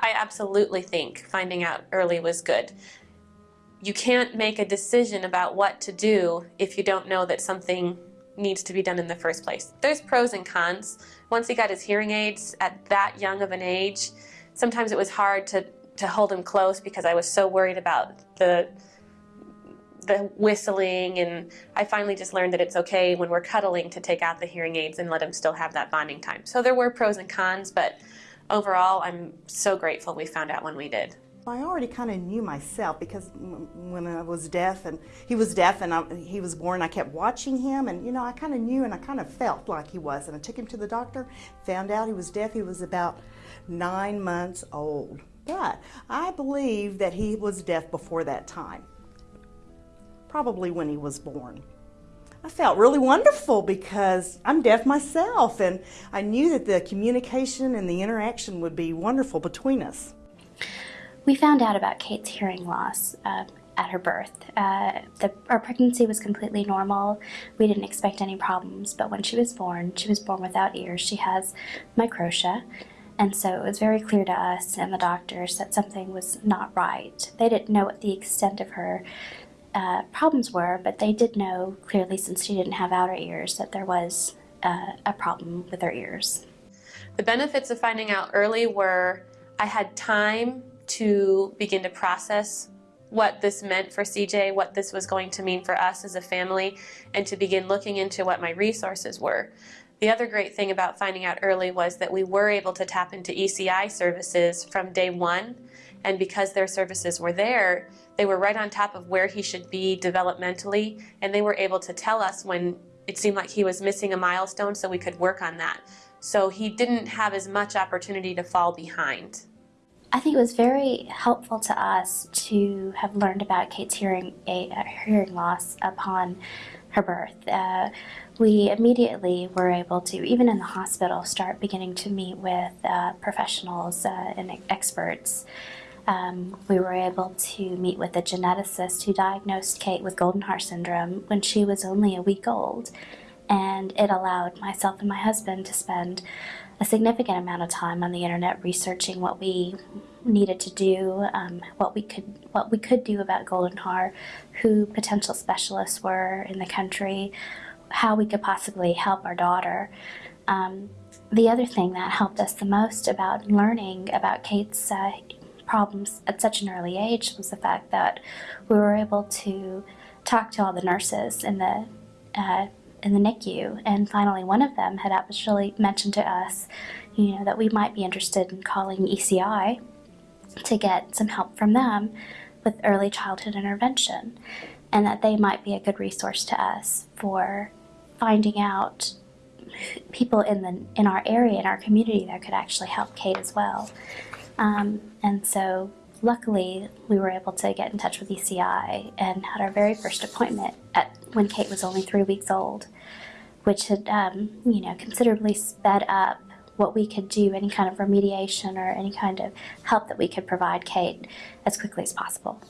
I absolutely think finding out early was good. You can't make a decision about what to do if you don't know that something needs to be done in the first place. There's pros and cons. Once he got his hearing aids at that young of an age, sometimes it was hard to, to hold him close because I was so worried about the the whistling and I finally just learned that it's okay when we're cuddling to take out the hearing aids and let him still have that bonding time. So there were pros and cons, but overall I'm so grateful we found out when we did. I already kind of knew myself because when I was deaf and he was deaf and I, he was born, I kept watching him and you know I kind of knew and I kind of felt like he was and I took him to the doctor, found out he was deaf. He was about nine months old, but I believe that he was deaf before that time, probably when he was born. I felt really wonderful because I'm deaf myself and I knew that the communication and the interaction would be wonderful between us. We found out about Kate's hearing loss uh, at her birth. Uh, the, our pregnancy was completely normal. We didn't expect any problems, but when she was born, she was born without ears. She has microtia, and so it was very clear to us and the doctors that something was not right. They didn't know what the extent of her uh, problems were, but they did know clearly since she didn't have outer ears that there was uh, a problem with her ears. The benefits of finding out early were I had time to begin to process what this meant for CJ, what this was going to mean for us as a family, and to begin looking into what my resources were. The other great thing about finding out early was that we were able to tap into ECI services from day one, and because their services were there, they were right on top of where he should be developmentally, and they were able to tell us when it seemed like he was missing a milestone so we could work on that. So he didn't have as much opportunity to fall behind. I think it was very helpful to us to have learned about Kate's hearing, a, hearing loss upon her birth. Uh, we immediately were able to, even in the hospital, start beginning to meet with uh, professionals uh, and experts. Um, we were able to meet with a geneticist who diagnosed Kate with Goldenhar syndrome when she was only a week old. And it allowed myself and my husband to spend a significant amount of time on the internet researching what we needed to do, um, what we could what we could do about Goldenhar, who potential specialists were in the country, how we could possibly help our daughter. Um, the other thing that helped us the most about learning about Kate's uh, problems at such an early age was the fact that we were able to talk to all the nurses in the uh, in the NICU, and finally one of them had actually mentioned to us, you know, that we might be interested in calling ECI to get some help from them with early childhood intervention, and that they might be a good resource to us for finding out people in the in our area in our community that could actually help Kate as well. Um, and so luckily we were able to get in touch with ECI and had our very first appointment at when Kate was only three weeks old, which had um, you know considerably sped up what we could do, any kind of remediation or any kind of help that we could provide Kate as quickly as possible.